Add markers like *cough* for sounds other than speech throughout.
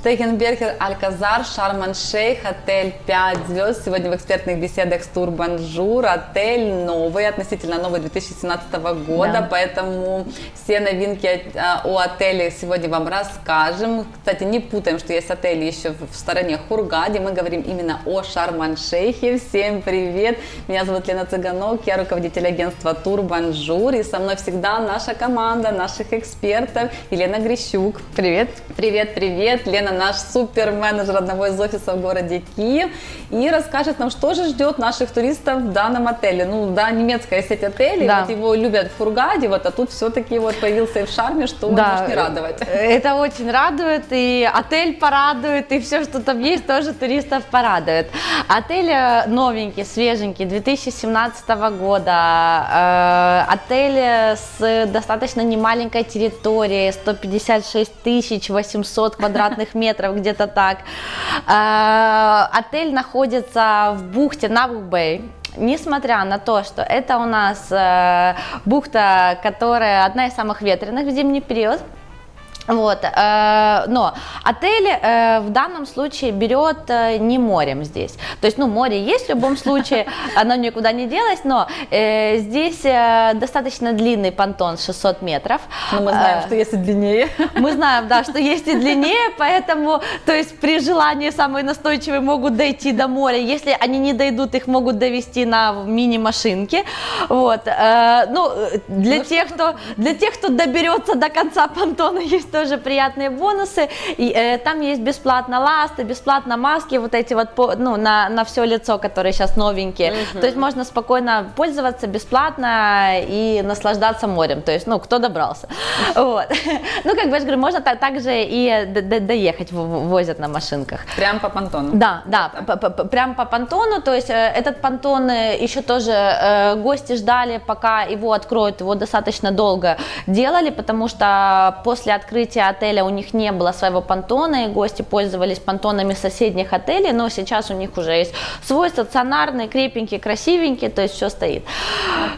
Steigenberger Alcazar, Шарм-эль-Шейх, отель 5 звезд. Сегодня в экспертных беседах с Турбонжур. Отель новый, относительно новый 2017 года, Да. поэтому все новинки а, о отеле сегодня вам расскажем. Кстати, не путаем, что есть отели еще в стороне Хургаде. Мы говорим именно о Шарм-эль-Шейхе. Всем привет! Меня зовут Лена Цыганок, я руководитель агентства Турбонжур. И со мной всегда наша команда, наших экспертов. Елена Грищук. Привет. Привет, привет! Лена наш суперменеджер одного из офисов в городе Киев и расскажет нам, что же ждет наших туристов в данном отеле. Ну, да, немецкая сеть отелей, Да. вот его любят в Фургаде, вот, а тут все-таки вот появился и в Шарме, что Да, может не радовать. Это очень радует, и отель порадует, и все, что там есть, тоже туристов порадует. Отель э, новенький, свеженький, 2017 года. Э, Отель э, с достаточно немаленькой территорией, 156 тысяч 800 квадратных метров, где-то так. Э, Отель находится в бухте Набук-Бэй. Несмотря на то, что это у нас э, бухта, которая одна из самых ветреных в зимний период, вот, э, но отель э, в данном случае берет э, не морем здесь. То есть, ну, море есть в любом случае, *laughs* оно никуда не делось, но э, здесь э, достаточно длинный понтон 600 метров. Но мы знаем, Э, что есть и длиннее. мы знаем, да, что есть и длиннее, поэтому, то есть при желании самые настойчивые могут дойти до моря. Если они не дойдут, их могут довести на мини-машинке. Вот. э, ну, э, для Ну, тех, кто, для тех, кто доберется до конца понтона, *laughs* есть тоже приятные бонусы. И, э, там есть бесплатно ласты, бесплатно маски, вот эти вот, по- ну, на, на все лицо, которые сейчас новенькие. То есть можно спокойно пользоваться бесплатно и наслаждаться морем. То есть, ну, кто добрался. *laughs* Вот. Ну, как бы я же говорю, можно та- также и доехать, возят на машинках. Прям по понтону. Да, да, прям по понтону, то есть э, этот понтон э, еще тоже э, гости ждали, пока его откроют, его достаточно долго делали, потому что после открытия отеля у них не было своего понтона, и гости пользовались понтонами соседних отелей, но сейчас у них уже есть свой стационарный, крепенький, красивенький, то есть все стоит.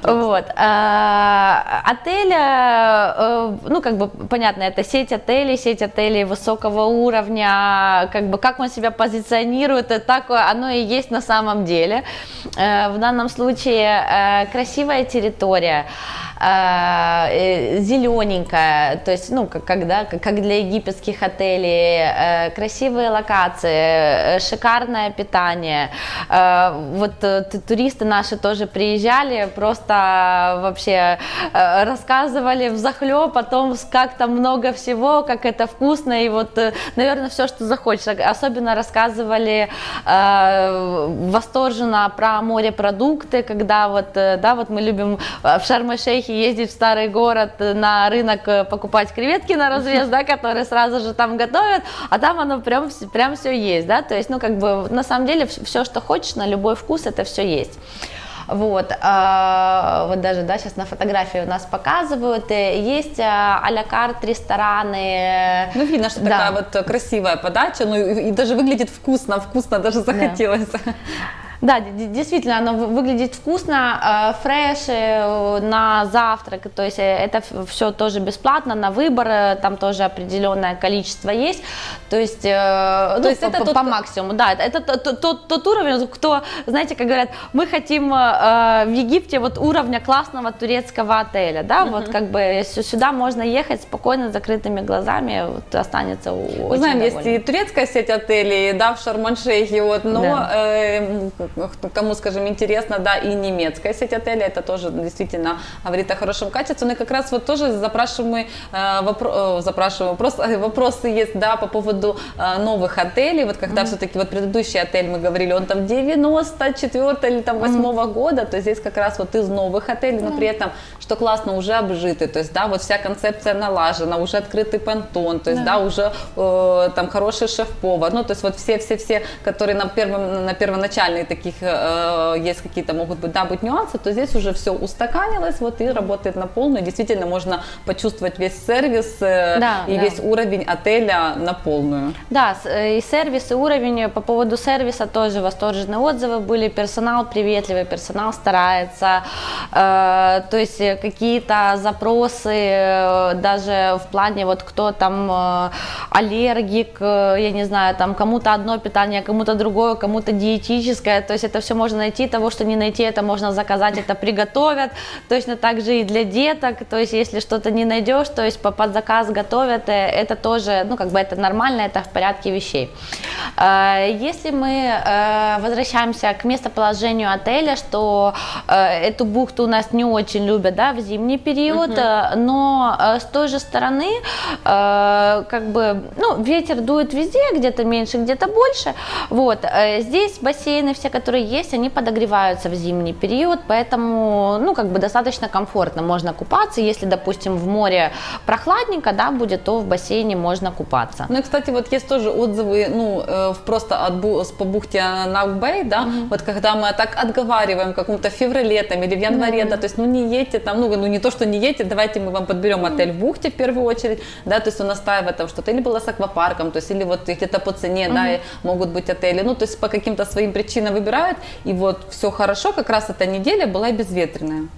Вот. Э, Отель, э, ну, как бы, понятно, это сеть отелей, сеть отелей высокого уровня, как бы, как он себя позиционирует, это так оно и есть на самом деле. Э, В данном случае э, красивая территория, зелененькая, то есть, ну, как, когда, как для египетских отелей, э, красивые локации, э, шикарное питание. Э, Вот э, туристы наши тоже приезжали, просто вообще э, рассказывали в захлеб о том, как там много всего, как это вкусно, и вот, э, наверное, все, что захочешь. Особенно рассказывали э, восторженно про морепродукты, когда вот, э, да, вот мы любим э, в Шарм-эль-Шейхе ездить в старый город э, на рынок э, покупать креветки на развес, да, которые сразу же там готовят, а там оно прям, прям все есть, да, то есть, ну, как бы, на самом деле, все, что хочешь, на любой вкус, это все есть. Вот, а, вот даже, да, сейчас на фотографии у нас показывают, э, есть а-ля карт рестораны. Ну, видно, что Да. такая вот э, красивая подача, ну и, и даже выглядит вкусно, вкусно даже захотелось. Да, *laughs* д- д- действительно, оно вы- выглядит вкусно, э, фреш э, на завтрак, то есть э, это все тоже бесплатно, на выбор, там тоже определенное количество есть, то есть, э, ну, есть по, это по- тот- по максимуму, да, это, тот, тот- тот, уровень, кто, знаете, как говорят, мы хотим в Египте вот уровня классного турецкого отеля, да, вот как бы сюда можно ехать спокойно с закрытыми глазами, вот, останется у- Мы очень знаем, есть довольным. и турецкая сеть отелей, да, в Шарм-эль-Шейхе, вот, но Да. э, кому, скажем, интересно, да, и немецкая сеть отелей, это тоже действительно говорит о хорошем качестве, но и как раз вот тоже запрашиваемый э, вопро- э, запрашиваемый вопрос, э, вопросы есть, да, по поводу э, новых отелей, вот когда все-таки вот предыдущий отель, мы говорили, он там 94 или там 8 года, то здесь как раз вот из новых отелей, но при этом, что классно, уже обжитый, то есть, да, вот вся концепция налажена, уже открытый понтон, то есть, да, уже э, там хороший шеф-повар, ну, то есть вот все-все-все, которые на, первом, на первоначальные такие каких э, есть какие-то могут быть, да, быть нюансы, то здесь уже все устаканилось, вот и работает на полную. Действительно, можно почувствовать весь сервис э, Да, и да. весь уровень отеля на полную. Да, э, и сервис, и уровень. По поводу сервиса тоже восторженные отзывы были. Персонал приветливый, персонал старается. Э, то есть э, какие-то запросы э, даже в плане вот кто там э, аллергик, э, я не знаю, там кому-то одно питание, кому-то другое, кому-то диетическое. То есть это все можно найти, того, что не найти, это можно заказать, это приготовят. Точно так же и для деток. То есть если что-то не найдешь, то есть по- под заказ готовят, э, это тоже, ну как бы это нормально, это в порядке вещей. Э, Если мы э, возвращаемся к местоположению отеля, что э, эту бухту у нас не очень любят, да, в зимний период, э, но с той же стороны, как бы, ну, ветер дует везде, где-то меньше, где-то больше, вот, здесь бассейны все, которые есть, они подогреваются в зимний период, поэтому, ну, как бы достаточно комфортно можно купаться, если, допустим, в море прохладненько, да, будет, то в бассейне можно купаться. Ну и, кстати, вот есть тоже отзывы, ну, э, просто от, бу- с- по бухте Наукбэй, да, вот когда мы так отговариваем в каком-то феврале там или в январе, да, то есть, ну, не едьте там, ну, ну, не то, что не едьте, давайте мы вам подберем отель в бухте в первую очередь, да, то есть он настаивает там что-то, или было с аквапарком, то есть, или вот где-то по цене, да, и могут быть отели, ну, то есть по каким-то своим причинам выбирают, и вот все хорошо, как раз эта неделя была безветренная.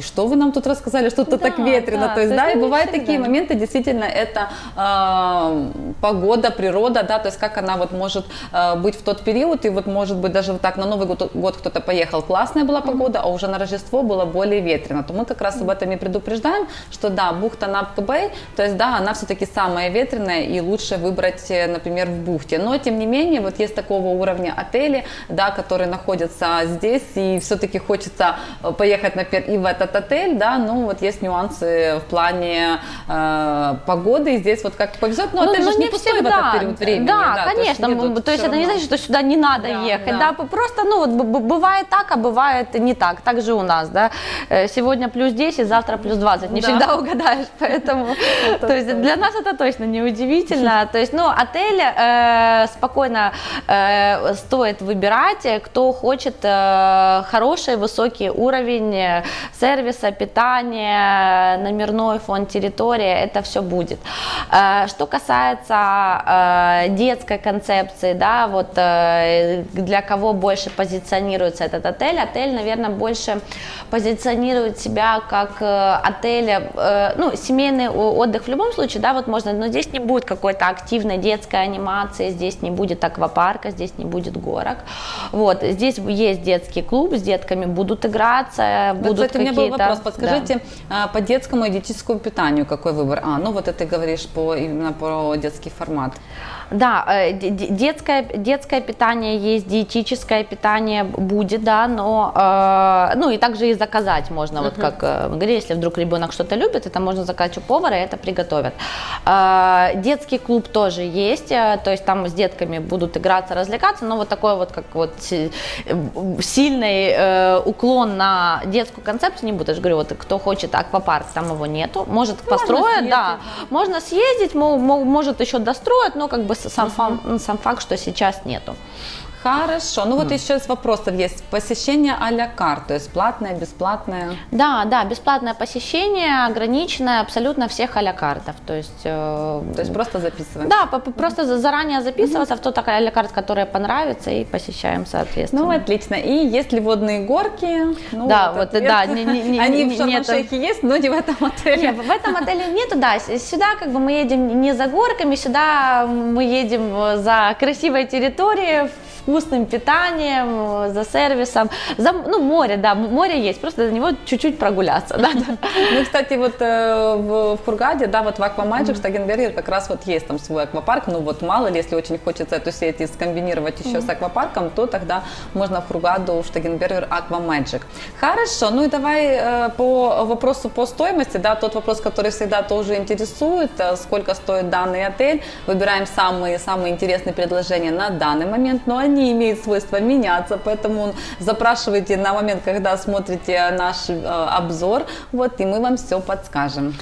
И что вы нам тут рассказали, что тут Да, так ветрено, да, то есть, да, и бывают всегда. такие моменты, действительно, это э, погода, природа, да, то есть как она вот может э, быть в тот период, и вот может быть даже вот так на Новый год, год кто-то поехал, классная была погода, а уже на Рождество было более ветрено, то мы как раз об этом и предупреждаем, что да, бухта Напка-Бэй, то есть да, она все-таки самая ветреная, и лучше выбрать, э, например, в бухте, но тем не менее, вот есть такого уровня отели, да, которые находятся здесь, и все-таки хочется э, поехать, например, и в этот отель, да, ну вот есть нюансы в плане э, погоды, здесь вот как повезет, но Ну, отель ну, же не не пустой в всегда. этот период времени. Да, то есть конечно. едут м, то есть это не значит, что сюда не надо Да, ехать. да. Да. просто, ну, вот бывает так, а бывает не так. Так же у нас, да. Э, Сегодня плюс 10, завтра плюс 20. Не Да. всегда *laughs* угадаешь, поэтому... *laughs* Это То есть для нас это точно не удивительно. То есть, ну, отель э, спокойно э, стоит выбирать, кто хочет хороший, высокий уровень сервиса, питания, номерной фонд территории, это все будет. Э, Что касается э, детской концепции, да, вот э, для кого больше позиционируется этот отель, отель, наверное, больше позиционирует себя как отель, ну, семейный отдых в любом случае, да, вот можно, но здесь не будет какой-то активной детской анимации, здесь не будет аквапарка, здесь не будет горок, вот, здесь есть детский клуб, с детками будут играться, будут кстати, какие-то... вопрос. да. Подскажите, а, по детскому и диетическому питанию какой выбор? А, ну вот это ты говоришь по, именно про детский формат. Да, э, де- де- детское, детское питание есть, диетическое питание будет, да, но, э, ну и также и заказать можно, вот как э, мы говорили, если вдруг ребенок что-то любит, это можно заказать у повара, и это приготовят. Э, детский клуб тоже есть, э, то есть там с детками будут играться, развлекаться, но вот такой вот, как вот си- э, сильный э, уклон на детскую концепцию не будет, я же говорю, вот кто хочет аквапарк, там его нету, может построят, съездить, да, можно съездить, мо- мо- может еще достроят, но как бы сам, фам- сам факт, что сейчас нету. Хорошо. Ну вот еще из вопросов есть. Посещение а-ля карт, то есть платное, бесплатное. Да, да, бесплатное посещение, ограниченное абсолютно всех а-ля картов, то есть... э, То есть просто записываем. да, просто за- заранее записываться в тот а-ля карт, который понравится, и посещаем соответственно. Ну, отлично. И есть ли водные горки? Ну, Да, вот, да, не- не- не- Они в Шарм-Шейхе есть, но не в этом отеле. Нет, в этом отеле нету, да. Сюда как бы мы едем не за горками, сюда мы едем за красивой территорией, вкусным питанием, э, за сервисом, за, ну, море, да, море есть, просто до него чуть-чуть прогуляться, да. *laughs* Ну, кстати, вот э, в, в Хургаде, да, вот в Аквамаджик, Штагенбергер как раз вот есть там свой аквапарк, ну вот мало ли, если очень хочется эту сеть и скомбинировать еще с аквапарком, то тогда можно в Хургаду, в Штагенбергер Аквамаджик. Хорошо, ну и давай э, по вопросу по стоимости, да, тот вопрос, который всегда тоже интересует, э, сколько стоит данный отель, выбираем самые-самые интересные предложения на данный момент, но они имеют свойство меняться, поэтому запрашивайте на момент, когда смотрите наш э, обзор, вот, и мы вам все подскажем.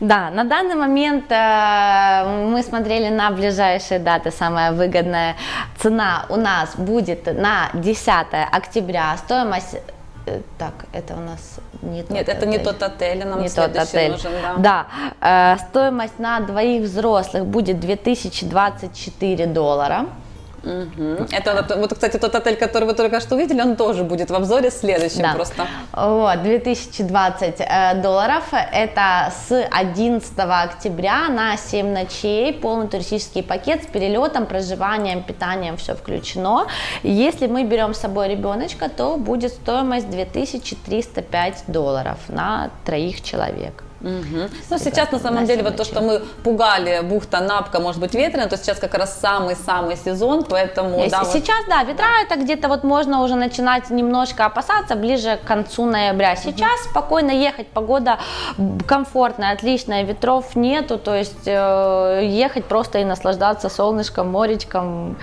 Да, на данный момент э, мы смотрели на ближайшие даты, самая выгодная цена у нас будет на 10 октября, стоимость э, так, это у нас не тот Нет, это не тот отель, нам не тот отель. нужен, да. Да, э, стоимость на двоих взрослых будет 2024 доллара. Мгм. Это вот, кстати, тот отель, который вы только что увидели, он тоже будет в обзоре следующем Да. просто. Вот, 2020 э, долларов. Это с 11 октября на 7 ночей. Полный туристический пакет с перелетом, проживанием, питанием, все включено. Если мы берем с собой ребеночка, то будет стоимость 2305 долларов на троих человек. Мгм. Ну, сейчас на самом деле вот то, что мы пугали, бухта Напка, может быть, ветреная, то сейчас как раз самый-самый сезон, поэтому, Если- да, вот- Сейчас, да, ветра это где-то вот можно уже начинать немножко опасаться ближе к концу ноября. Сейчас спокойно ехать, погода комфортная, отличная, ветров нету, то есть э, ехать просто и наслаждаться солнышком, моречком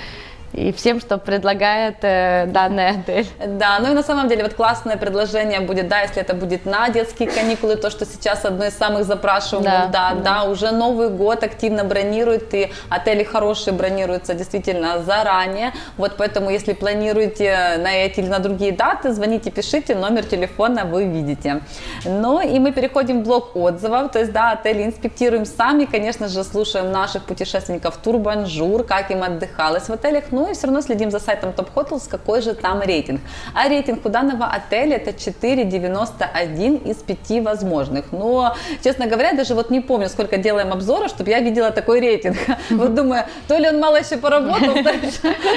и всем, что предлагает э, данный отель. Да, ну и на самом деле вот классное предложение будет, да, если это будет на детские каникулы, то, что сейчас одно из самых запрашиваемых, Да, да, да, уже Новый год активно бронируют, и отели хорошие бронируются действительно заранее, вот поэтому, если планируете на эти или на другие даты, звоните, пишите, номер телефона вы видите. Ну и мы переходим в блок отзывов, то есть, да, отели инспектируем сами, конечно же, слушаем наших путешественников Турбонжур, как им отдыхалось в отелях, ну и все равно следим за сайтом Top Hotels, какой же там рейтинг. А рейтинг у данного отеля это 4,91 из 5 возможных. Но, честно говоря, даже вот не помню, сколько делаем обзоров, чтобы я видела такой рейтинг. Вот думаю, то ли он мало еще поработал,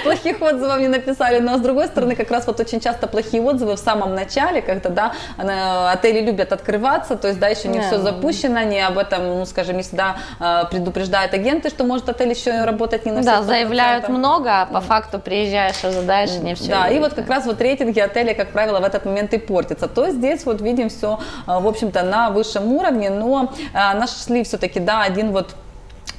плохих отзывов не написали, но с другой стороны, как раз вот очень часто плохие отзывы в самом начале, когда, да, отели любят открываться, то есть, да, еще не все запущено, не об этом, ну, скажем, не всегда э, предупреждают агенты, что может отель еще работать не на Да, все 100%. заявляют много, а по факту приезжаешь, ожидаешь, и не все. Да, и вот как раз вот рейтинги отеля, как правило, в этот момент и портятся. То здесь вот видим все, в общем-то, на высшем уровне, но а, нашли все-таки, да, один вот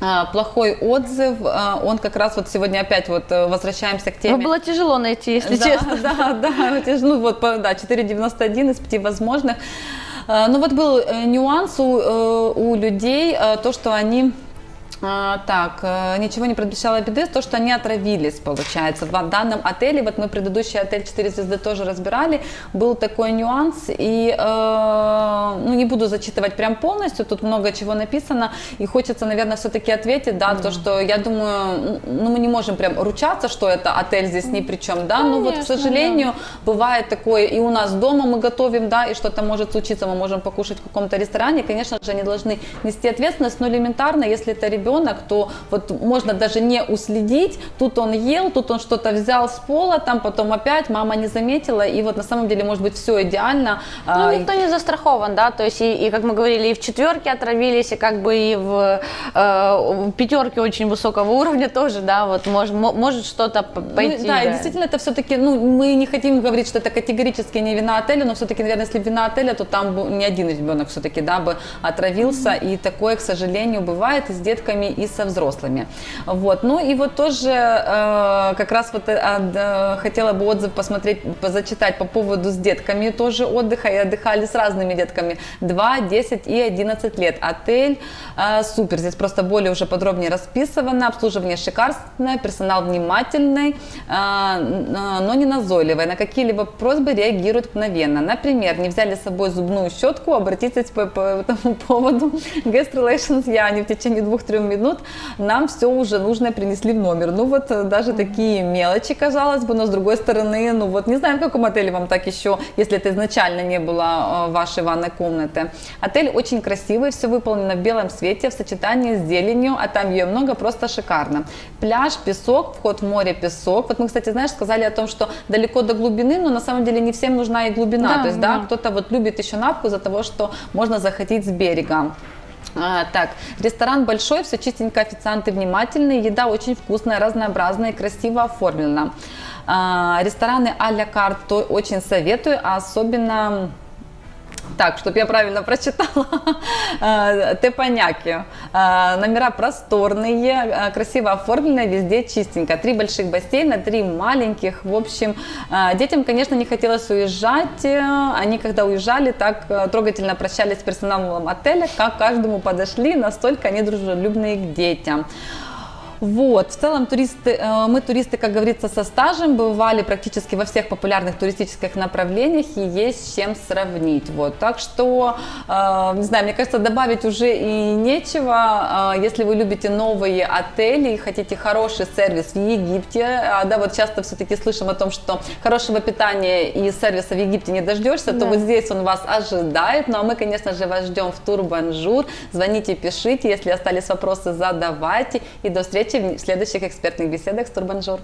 а, плохой отзыв, а, он как раз вот сегодня опять вот э, возвращаемся к теме. Ну, было тяжело найти, если да, честно. *laughs* Да, да, ж, ну вот, да, 4,91 из 5 возможных. А, Ну вот был э, нюанс у, э, у людей, то, что они а, так, э, ничего не предвещало беды, то, что они отравились, получается. В данном отеле, вот мы предыдущий отель 4 звезды тоже разбирали, был такой нюанс, и, э, ну, не буду зачитывать прям полностью, тут много чего написано, и хочется, наверное, все-таки ответить, да, то, что я думаю, ну, мы не можем прям ручаться, что это отель здесь ни при чем, да, но вот, к сожалению, бывает такое, и у нас дома мы готовим, да, и что-то может случиться, мы можем покушать в каком-то ресторане, конечно же, они должны нести ответственность, но элементарно, если это ребенок, то вот можно даже не уследить, тут он ел, тут он что-то взял с пола, там потом опять мама не заметила, и вот на самом деле может быть все идеально. Ну, а, никто не застрахован, да, то есть, и, и, как мы говорили, и в четверке отравились, и как бы и в, э, в пятерке очень высокого уровня тоже, да, вот мож, мо- может что-то Ну, пойти. да, и действительно это все-таки, ну, мы не хотим говорить, что это категорически не вина отеля, но все-таки, наверное, если вина отеля, то там бы не один ребенок все-таки, да, бы отравился, и такое, к сожалению, бывает. И с детками, и со взрослыми. Вот, ну и вот тоже э, как раз вот э, а, да, хотела бы отзыв посмотреть, зачитать по поводу с детками тоже отдыха, и отдыхали с разными детками, 2, 10 и 11 лет. Отель э, супер, здесь просто более уже подробнее расписано, обслуживание шикарное, персонал внимательный, э, н- но не назойливый, на какие-либо просьбы реагируют мгновенно. Например, не взяли с собой зубную щетку, обратитесь по, по этому поводу. Guest Relations я, они в течение двух-трех минут нам все уже нужное принесли в номер. Ну вот э, даже такие мелочи, казалось бы, но с другой стороны, ну вот не знаю, в каком отеле вам так еще, если это изначально не было э, вашей ванной комнаты. Отель очень красивый, все выполнено в белом свете, в сочетании с зеленью, а там ее много, просто шикарно. Пляж, песок, вход в море, песок. Вот мы, кстати, знаешь, сказали о том, что далеко до глубины, но на самом деле не всем нужна и глубина. Да, То есть, да, да. кто-то вот любит еще напку из-за того, что можно захотеть с берега. А, так, ресторан большой, все чистенько, официанты внимательные, еда очень вкусная, разнообразная и красиво оформлена. А, рестораны а-ля карт очень советую, а особенно Так, чтобы я правильно прочитала. *laughs* Э, Тепаняки. Э, Номера просторные, э, красиво оформленные, везде чистенько. Три больших бассейна, три маленьких. В общем, детям, конечно, не хотелось уезжать. Они, когда уезжали, так трогательно прощались с персоналом отеля, как каждому подошли, настолько они дружелюбные к детям. Вот, в целом туристы, э, мы туристы, как говорится, со стажем, бывали практически во всех популярных туристических направлениях и есть с чем сравнить. Вот, так что, э, не знаю, мне кажется, добавить уже и нечего. Э, Если вы любите новые отели и хотите хороший сервис в Египте, а, да, вот часто все-таки слышим о том, что хорошего питания и сервиса в Египте не дождешься, то Да. вот здесь он вас ожидает. Ну а мы, конечно же, вас ждем в Турбонжур. Звоните, пишите, если остались вопросы, задавайте. И до встречи в следующих экспертных беседах с Турбонжур.